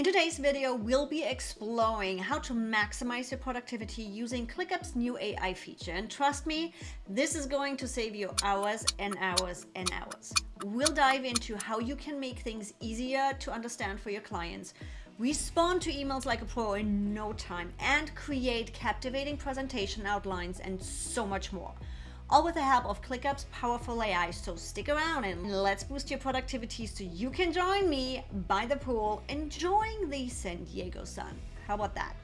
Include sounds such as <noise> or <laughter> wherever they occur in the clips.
In today's video, we'll be exploring how to maximize your productivity using ClickUp's new AI feature. And trust me, this is going to save you hours and hours and hours. We'll dive into how you can make things easier to understand for your clients, respond to emails like a pro in no time, and create captivating presentation outlines and so much more all with the help of ClickUp's powerful AI. So stick around and let's boost your productivity so you can join me by the pool enjoying the San Diego sun. How about that?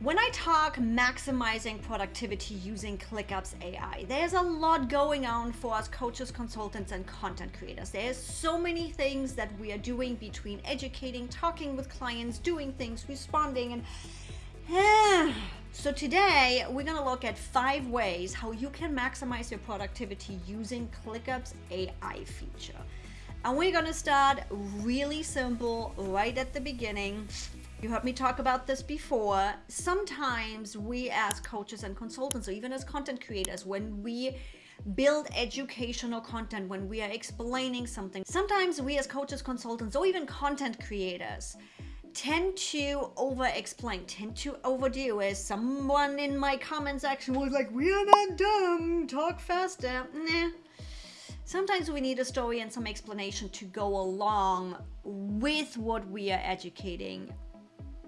When I talk maximizing productivity using ClickUp's AI, there's a lot going on for us coaches, consultants, and content creators. There's so many things that we are doing between educating, talking with clients, doing things, responding, and <sighs> so today we're going to look at five ways how you can maximize your productivity using ClickUp's AI feature. And we're going to start really simple right at the beginning. You heard me talk about this before. Sometimes we as coaches and consultants, or even as content creators, when we build educational content, when we are explaining something, sometimes we as coaches, consultants, or even content creators tend to over explain, tend to overdo as someone in my comment section was like, we are not dumb, talk faster. Nah. Sometimes we need a story and some explanation to go along with what we are educating.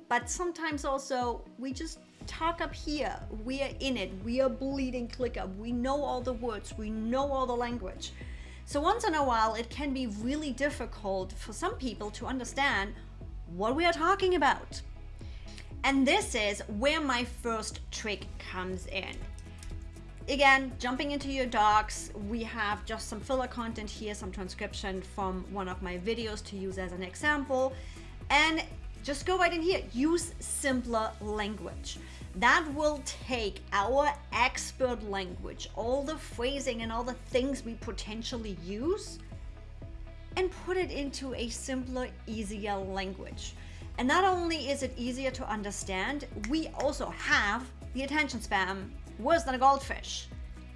But sometimes also we just talk up here. We are in it. We are bleeding ClickUp. We know all the words. We know all the language. So once in a while, it can be really difficult for some people to understand what we are talking about. And this is where my first trick comes in. Again, jumping into your docs, we have just some filler content here, some transcription from one of my videos to use as an example. And just go right in here, use simpler language. That will take our expert language, all the phrasing and all the things we potentially use, and put it into a simpler, easier language. And not only is it easier to understand, we also have the attention span worse than a goldfish.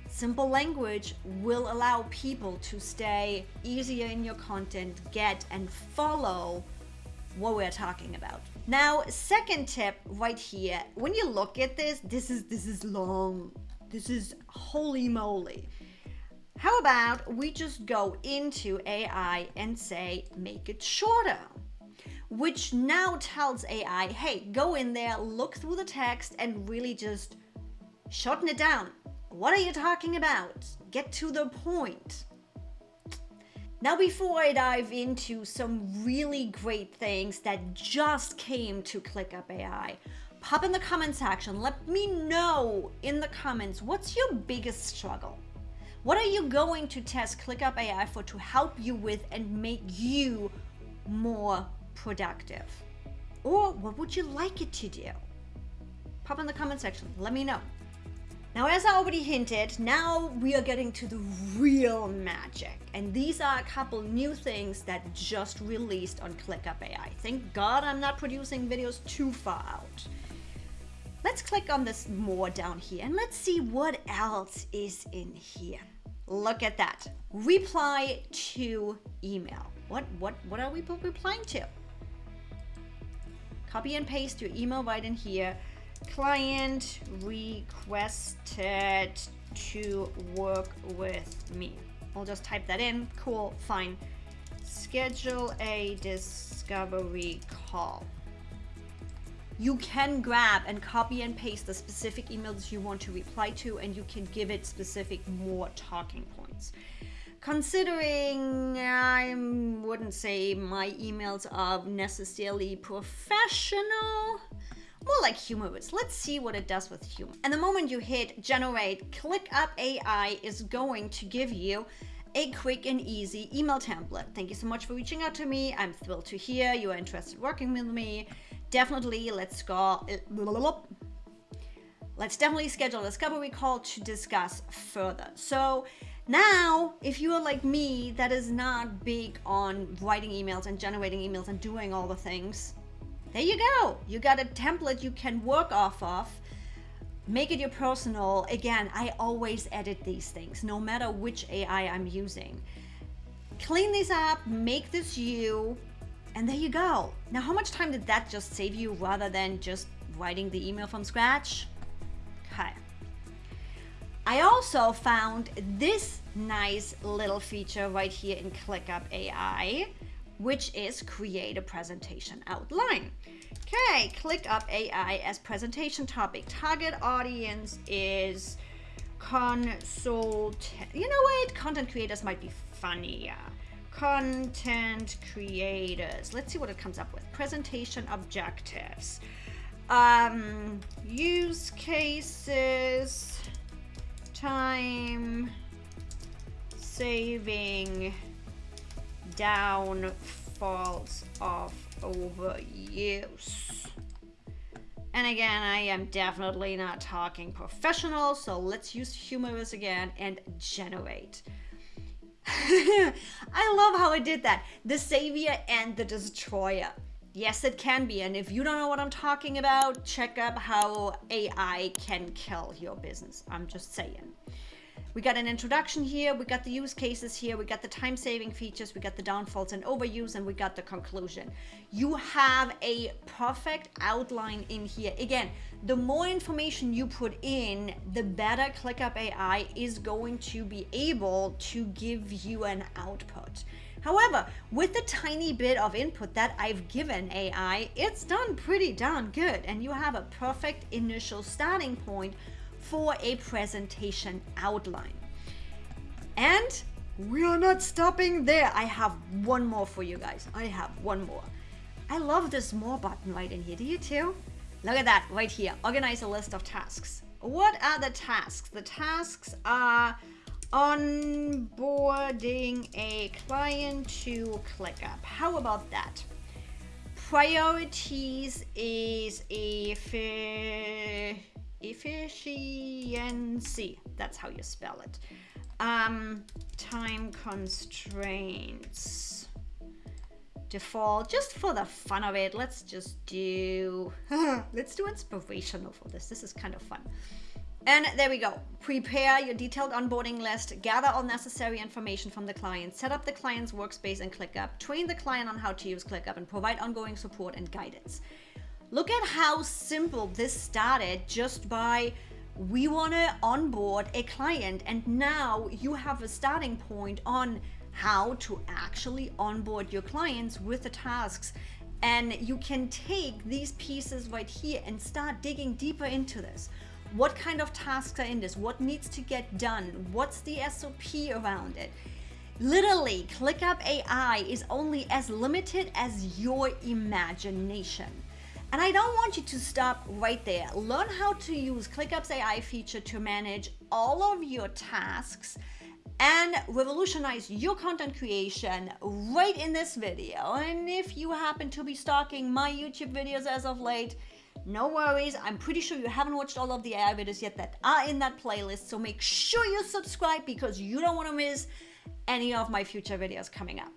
Simple language will allow people to stay easier in your content, get and follow what we're talking about. Now, second tip right here, when you look at this, this is this is long. This is holy moly. How about we just go into AI and say, make it shorter? Which now tells AI, hey, go in there, look through the text and really just shorten it down. What are you talking about? Get to the point. Now, before I dive into some really great things that just came to ClickUp AI, pop in the comment section. Let me know in the comments, what's your biggest struggle? What are you going to test ClickUp AI for to help you with and make you more productive? Or what would you like it to do? Pop in the comment section, let me know. Now, as I already hinted, now we are getting to the real magic. And these are a couple new things that just released on ClickUp AI. Thank God I'm not producing videos too far out. Let's click on this more down here and let's see what else is in here. Look at that. Reply to email. What, what, what are we replying to? Copy and paste your email right in here. Client requested to work with me. I'll just type that in. Cool, fine. Schedule a discovery call you can grab and copy and paste the specific emails you want to reply to and you can give it specific more talking points. Considering I wouldn't say my emails are necessarily professional, more like humorous. Let's see what it does with humor. And the moment you hit generate, ClickUp AI is going to give you a quick and easy email template. Thank you so much for reaching out to me. I'm thrilled to hear you are interested in working with me definitely let's go let's definitely schedule a discovery call to discuss further. So now if you are like me that is not big on writing emails and generating emails and doing all the things there you go. You got a template you can work off of. Make it your personal. Again i always edit these things no matter which ai i'm using. Clean these up make this you And there you go. Now, how much time did that just save you rather than just writing the email from scratch? Okay. I also found this nice little feature right here in ClickUp AI, which is create a presentation outline. Okay, ClickUp AI as presentation topic. Target audience is consult. You know what? Content creators might be funnier. Content creators. Let's see what it comes up with. Presentation objectives. Um, use cases time saving downfalls of overuse. And again, I am definitely not talking professional, so let's use humorous again and generate. <laughs> I love how I did that. The savior and the destroyer. Yes, it can be. And if you don't know what I'm talking about, check up how AI can kill your business. I'm just saying. We got an introduction here, we got the use cases here, we got the time saving features, we got the downfalls and overuse, and we got the conclusion. You have a perfect outline in here. Again, the more information you put in, the better ClickUp AI is going to be able to give you an output. However, with the tiny bit of input that I've given AI, it's done pretty darn good and you have a perfect initial starting point for a presentation outline. And we are not stopping there. I have one more for you guys. I have one more. I love this more button right in here. Do you too? Look at that right here. Organize a list of tasks. What are the tasks? The tasks are onboarding a client to ClickUp. How about that? Priorities is efficiency. That's how you spell it. Um, time constraints. Default, just for the fun of it, let's just do, <laughs> let's do inspirational for this. This is kind of fun. And there we go. Prepare your detailed onboarding list, gather all necessary information from the client, set up the client's workspace in ClickUp, train the client on how to use ClickUp, and provide ongoing support and guidance. Look at how simple this started just by we want to onboard a client and now you have a starting point on how to actually onboard your clients with the tasks and you can take these pieces right here and start digging deeper into this what kind of tasks are in this? What needs to get done? What's the SOP around it? Literally, ClickUp AI is only as limited as your imagination. And I don't want you to stop right there. Learn how to use ClickUp's AI feature to manage all of your tasks and revolutionize your content creation right in this video. And if you happen to be stalking my YouTube videos as of late, no worries, I'm pretty sure you haven't watched all of the AI videos yet that are in that playlist, so make sure you subscribe because you don't want to miss any of my future videos coming up.